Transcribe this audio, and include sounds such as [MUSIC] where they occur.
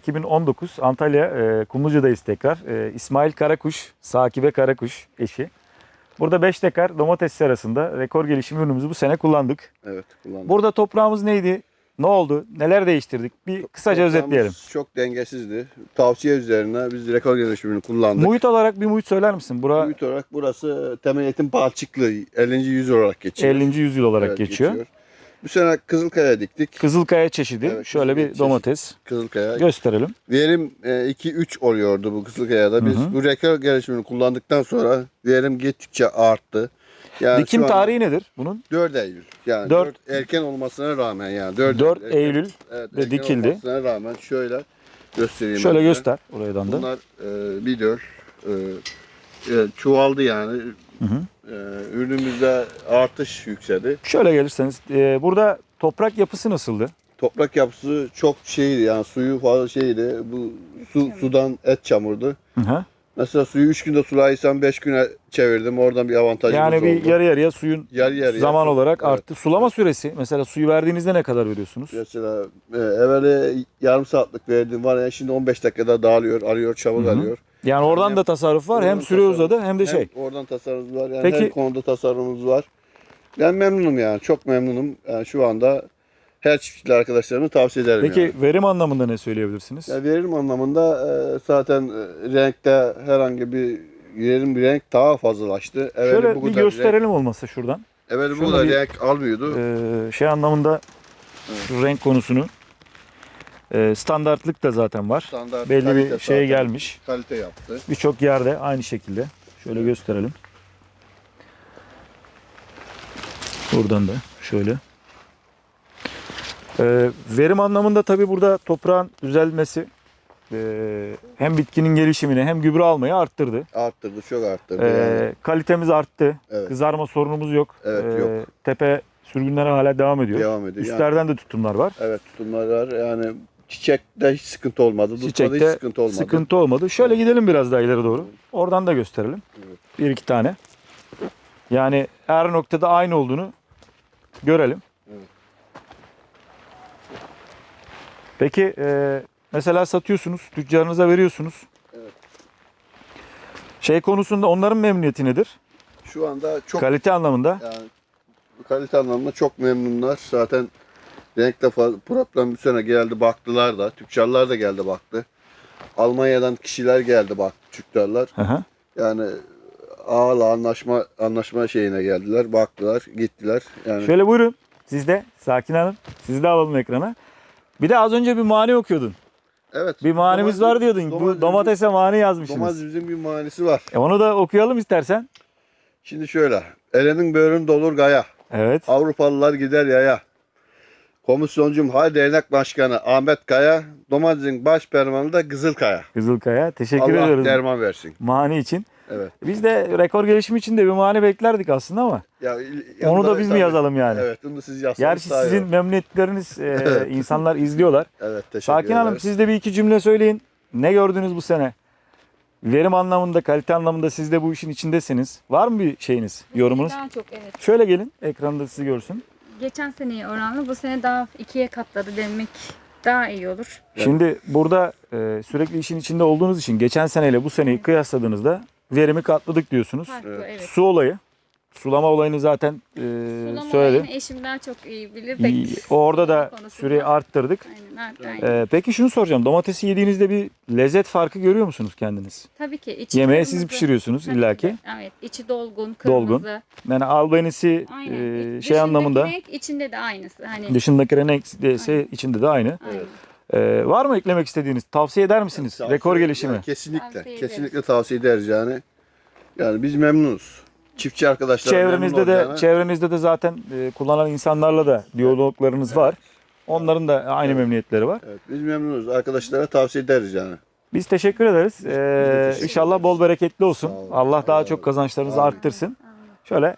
2019 Antalya e, Kumluca'dayız tekrar. E, İsmail Karakuş, Sakibe Karakuş eşi. Burada 5 dekar domates serasında rekor gelişim ürünümüzü bu sene kullandık. Evet kullandık. Burada toprağımız neydi? Ne oldu? Neler değiştirdik? Bir kısaca Toprağımız özetleyelim. Çok dengesizdi. Tavsiye üzerine biz rekor gelişimini kullandık. Muhit olarak bir muhit söyler misin? Bura Muhit olarak burası temel eğitim balçıklı 50. yüzyıl olarak geçiyor. 50. yüzyıl olarak Evet, geçiyor. Bu sene Kızılkaya diktik. Kızılkaya çeşidi. Evet, Şöyle bir çeşidi. domates Kızılkaya. gösterelim. Verim e, 2-3 oluyordu bu Kızılkaya'da. Biz Hı hı. bu rekor gelişimini kullandıktan sonra verim gittikçe arttı. Yani Dikim tarihi nedir bunun? 4 Eylül. Yani Dört- 4, erken olmasına rağmen yani 4, 4 Eylül evet, de erken dikildi. olmasına rağmen şöyle göstereyim. Şöyle ben göster oradan da. Bunlar e, biliyor. E, e, çoğaldı yani. Hı hı. E, ürünümüzde artış yükseldi. Şöyle gelirseniz e, burada toprak yapısı nasıldı? Toprak yapısı çok şeydi yani suyu fazla şeydi. Bu su sudan et çamurdu. Hı hı. Mesela suyu 3 günde sulaysam 5 güne çevirdim. Oradan bir avantajımız Yani bir oldu. yarı yarıya suyun Yarı yarıya. zaman olarak Evet. arttı. Sulama süresi mesela suyu verdiğinizde ne kadar veriyorsunuz? Mesela e, evveli yarım saatlik verdiğim var ya şimdi 15 dakikada dağılıyor, arıyor, çabuk Hı hı. alıyor. Yani oradan Hem- da tasarruf var hem süre tasarruf. uzadı hem de şey. Hem oradan tasarrufumuz var. Yani Peki- her konuda tasarrufumuz var. Ben memnunum yani. Çok memnunum. Yani şu anda her çiftçiler arkadaşlarımı tavsiye ederim Peki yani. verim anlamında ne söyleyebilirsiniz? Ya verim anlamında e, zaten e, renkte herhangi bir verim bir renk daha fazlalaştı. Evveli Şöyle bu bir gösterelim şuradan. Renk, evveli bu Şöyle kadar bir- renk almıyordu. Ee, şey anlamında şu renk konusunu e, standartlık da zaten var. Standart Belli kalite bir şeye zaten gelmiş. Kalite yaptı. Birçok yerde aynı şekilde. Şöyle gösterelim. Buradan da şöyle. Ee, verim anlamında tabii burada toprağın düzelmesi e, hem bitkinin gelişimini hem gübre almayı arttırdı. Arttırdı, çok arttırdı. Ee, yani. kalitemiz arttı. Evet. Kızarma sorunumuz yok. Evet, Ee, yok. Tepe sürgünleri hala devam ediyor. Devam ediyor. Yani, Üstlerden de tutumlar var. evet tutumlar var. Yani çiçekte hiç sıkıntı olmadı. Tutmada hiç Çiçekte sıkıntı olmadı. sıkıntı olmadı. Şöyle gidelim biraz daha ileri doğru. Oradan da gösterelim. Evet. Bir iki tane. Yani her noktada aynı olduğunu görelim. Evet. Peki e, mesela satıyorsunuz, tüccarınıza veriyorsunuz. Evet. Şey konusunda onların memnuniyeti nedir? Şu anda çok Kalite anlamında. yani kalite anlamında çok memnunlar. Zaten renkte problem bir sene geldi baktılar da. Tüccarlar da geldi baktı. Almanya'dan kişiler geldi baktı tüccarlar. Yani ağla anlaşma anlaşma şeyine geldiler. Baktılar, gittiler. Yani Şöyle buyurun. Siz de Sakin Hanım. Siz de alalım ekrana. Bir de az önce bir mani okuyordun. evet. Bir manimiz domates- var diyordun. Bu domatese mani yazmışsınız. Domatesimizin bir manisi var. E onu da okuyalım istersen. Şimdi şöyle. Elenin böğrün dolur gaya. Evet. Avrupalılar gider yaya. Komisyoncum Hay Dernek Başkanı Ahmet Kaya, domatesin baş permanı da Kızılkaya. Kızılkaya. Teşekkür Allah ediyoruz derman versin. mani için. Evet. Biz de rekor gelişimi için de bir mani beklerdik aslında ama Ya, onu da biz mi yazalım yani? Evet, onu da siz yazsanız Gerçi sizin olur. memnuniyetleriniz e, [LAUGHS] Evet. insanlar izliyorlar. Evet, teşekkür Sakin Hanım ederiz. siz de bir iki cümle söyleyin. Ne gördünüz bu sene? Verim anlamında, kalite anlamında siz de bu işin içindesiniz. Var mı bir şeyiniz, yorumunuz? Daha çok evet. Şöyle gelin, ekranda sizi görsün. Geçen seneye oranla bu sene daha ikiye katladı demek daha iyi olur. Şimdi burada e, sürekli işin içinde olduğunuz için geçen seneyle bu seneyi kıyasladığınızda verimi katladık diyorsunuz. Farklı evet. Su olayı, sulama olayını zaten e, Sulama söyledim. olayını eşim daha çok iyi bilir. İyi, Orada da süreyi arttırdık. Aynen, aynen, aynen. E, peki şunu soracağım. Domatesi yediğinizde bir lezzet farkı görüyor musunuz kendiniz? Tabii ki. içi Yemeği siz kırmızı. pişiriyorsunuz Tabii illaki. ki. Evet. içi dolgun, kırmızı. Dolgun. Yani albenisi Aynen. e, Dışındaki şey anlamında renk içinde de aynısı. Hani dışındaki renk ise içinde de aynı. aynen. E, var mı eklemek istediğiniz? Tavsiye eder misiniz? Tavsiye- Rekor gelişimi. yani kesinlikle, Tavsiye ederiz. kesinlikle tavsiye ederiz yani. Yani biz memnunuz. Çiftçi arkadaşlar Çevrenizde de çevrenizde de zaten e, kullanan insanlarla da diyaloglarınız var. Onların da aynı memnuniyetleri var. Evet, biz memnunuz. Arkadaşlara tavsiye ederiz yani. Biz teşekkür ederiz. Ee, teşekkür inşallah bol bereketli olsun. Allah daha Allah çok kazançlarınızı Amin. arttırsın. Şöyle